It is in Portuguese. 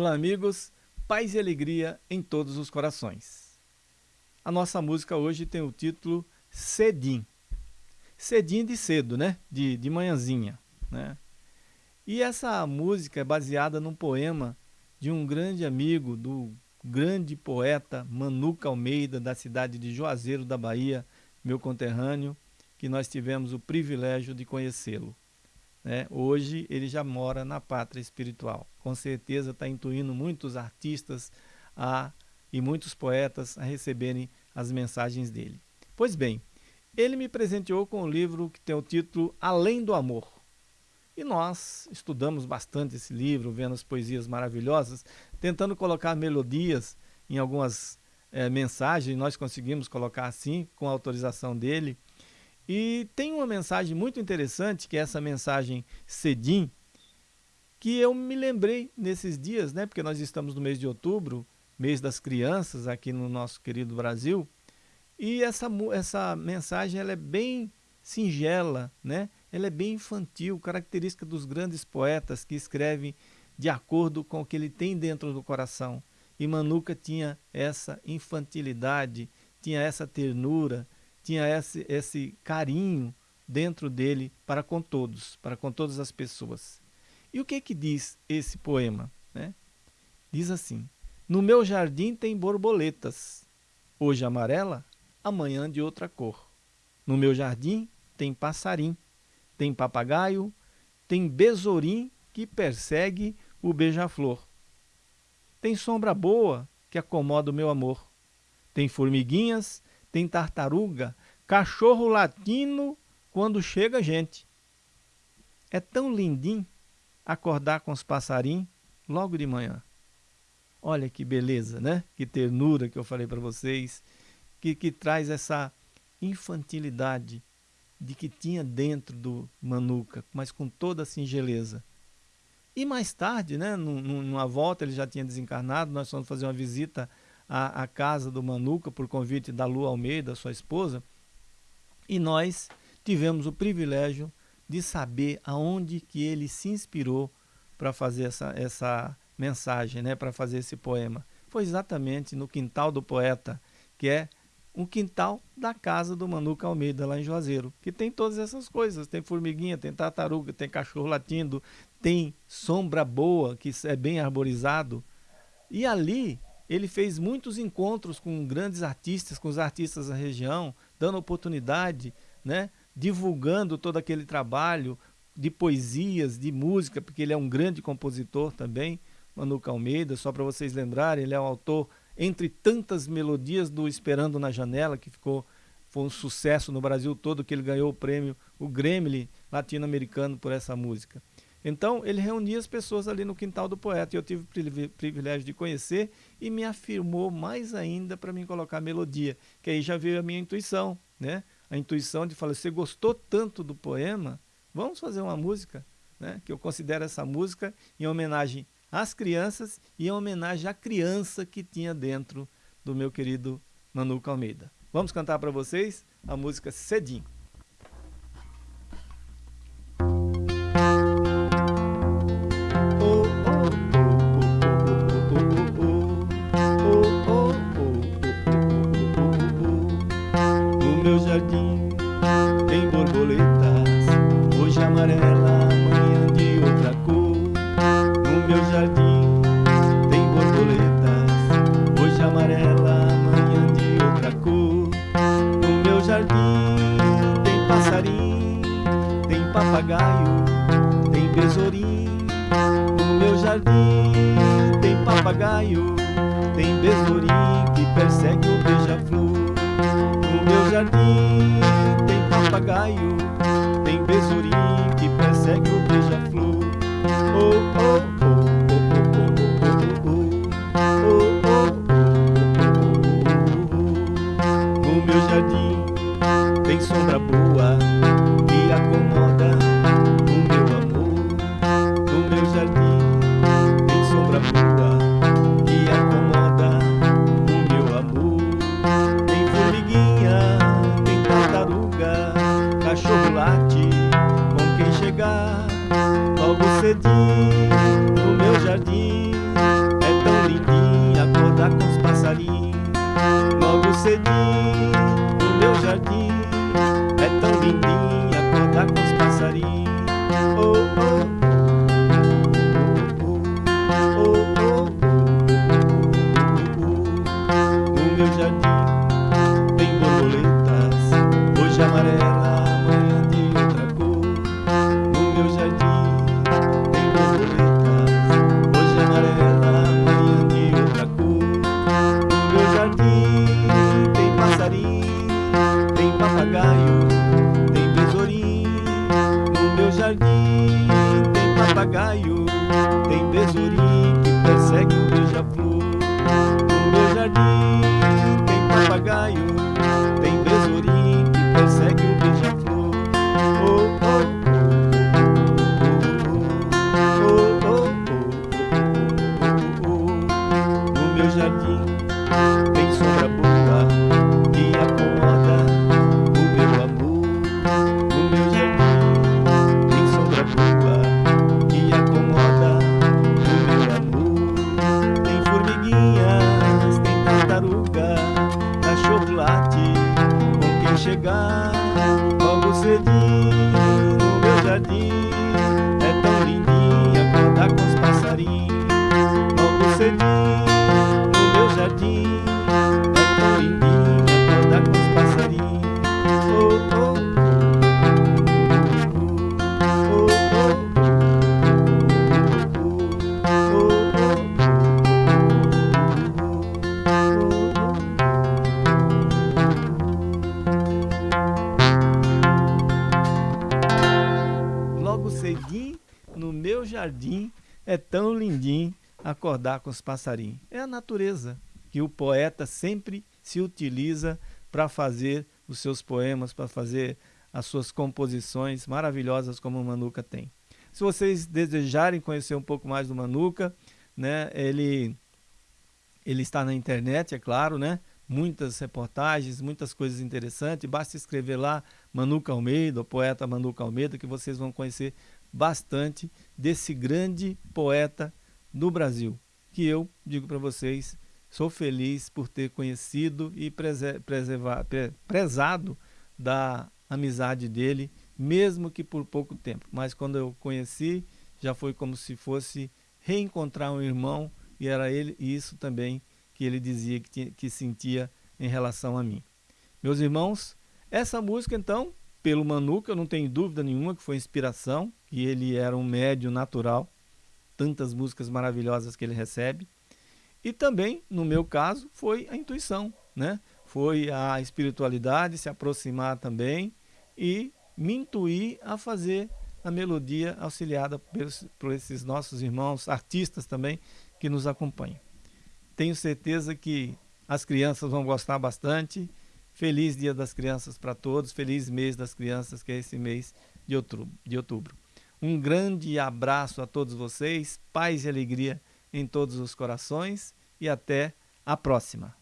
Olá, amigos. Paz e alegria em todos os corações. A nossa música hoje tem o título Cedim. Cedim de cedo, né? De, de manhãzinha, né? E essa música é baseada num poema de um grande amigo do grande poeta Manuca Almeida, da cidade de Juazeiro da Bahia, meu conterrâneo, que nós tivemos o privilégio de conhecê-lo. Né? Hoje ele já mora na pátria espiritual. Com certeza está intuindo muitos artistas a, e muitos poetas a receberem as mensagens dele. Pois bem, ele me presenteou com um livro que tem o título Além do Amor. E nós estudamos bastante esse livro, vendo as poesias maravilhosas, tentando colocar melodias em algumas é, mensagens, nós conseguimos colocar assim, com a autorização dele. E tem uma mensagem muito interessante, que é essa mensagem Cedim, que eu me lembrei nesses dias, né? Porque nós estamos no mês de outubro, mês das crianças aqui no nosso querido Brasil. E essa, essa mensagem ela é bem singela, né? ela é bem infantil, característica dos grandes poetas que escrevem de acordo com o que ele tem dentro do coração. E Manuca tinha essa infantilidade, tinha essa ternura, tinha esse, esse carinho dentro dele para com todos, para com todas as pessoas. E o que que diz esse poema? Né? Diz assim, no meu jardim tem borboletas, hoje amarela, amanhã de outra cor. No meu jardim tem passarim, tem papagaio, tem besourim que persegue o beija-flor. Tem sombra boa que acomoda o meu amor. Tem formiguinhas tem tartaruga, cachorro latino quando chega gente. É tão lindinho acordar com os passarinhos logo de manhã. Olha que beleza, né? Que ternura que eu falei para vocês, que, que traz essa infantilidade de que tinha dentro do Manuca, mas com toda a singeleza. E mais tarde, né, numa volta, ele já tinha desencarnado, nós fomos fazer uma visita à casa do Manuca por convite da Lu Almeida, sua esposa, e nós tivemos o privilégio de saber aonde que ele se inspirou para fazer essa, essa mensagem, né, para fazer esse poema. Foi exatamente no quintal do poeta, que é um quintal da casa do Manuca Almeida, lá em Juazeiro, que tem todas essas coisas. Tem formiguinha, tem tartaruga, tem cachorro latindo, tem sombra boa, que é bem arborizado. E ali ele fez muitos encontros com grandes artistas, com os artistas da região, dando oportunidade, né, divulgando todo aquele trabalho de poesias, de música, porque ele é um grande compositor também, Manuca Almeida, só para vocês lembrarem, ele é o autor, entre tantas melodias do Esperando na Janela, que ficou foi um sucesso no Brasil todo, que ele ganhou o prêmio, o Gremlin latino-americano por essa música. Então, ele reunia as pessoas ali no quintal do poeta, e eu tive o privilégio de conhecer, e me afirmou mais ainda para me colocar melodia, que aí já veio a minha intuição, né? A intuição de falar, você gostou tanto do poema, vamos fazer uma música, né? Que eu considero essa música em homenagem às crianças e em homenagem à criança que tinha dentro do meu querido Manuca Almeida. Vamos cantar para vocês a música Cedim. Papagaio, tem besourim. No meu jardim tem papagaio, tem besourim que persegue o beija-flor. No meu jardim tem papagaio, tem besourim que persegue o beija-flor. Oh, oh, cachorro late jardim, no meu jardim É tão lindinha acordar com os passarinhos Logo cedinho, no meu jardim É tão lindinha acordar com os passarinhos Oh, oh papagaio, tem besourinho jardim. É tão lindinha acordar com os passarinhos. Oh, oh. cedinho no meu jardim, é tão lindinho acordar com os passarinhos. É a natureza que o poeta sempre se utiliza para fazer os seus poemas, para fazer as suas composições maravilhosas como o Manuca tem. Se vocês desejarem conhecer um pouco mais do Manuca, né, ele, ele está na internet, é claro, né? muitas reportagens, muitas coisas interessantes. Basta escrever lá Manuca Almeida, o poeta Manuca Almeida, que vocês vão conhecer bastante desse grande poeta no Brasil, que eu digo para vocês, sou feliz por ter conhecido e prezado da amizade dele, mesmo que por pouco tempo. Mas quando eu conheci, já foi como se fosse reencontrar um irmão e era ele e isso também que ele dizia que, tinha, que sentia em relação a mim. Meus irmãos, essa música então, pelo Manuca, eu não tenho dúvida nenhuma que foi inspiração, que ele era um médio natural, tantas músicas maravilhosas que ele recebe. E também, no meu caso, foi a intuição, né? Foi a espiritualidade se aproximar também e me intuir a fazer a melodia auxiliada por, esses nossos irmãos artistas também que nos acompanham. Tenho certeza que as crianças vão gostar bastante. Feliz Dia das Crianças para todos. Feliz mês das crianças, que é esse mês de outubro. De outubro. Um grande abraço a todos vocês. Paz e alegria em todos os corações. E até a próxima.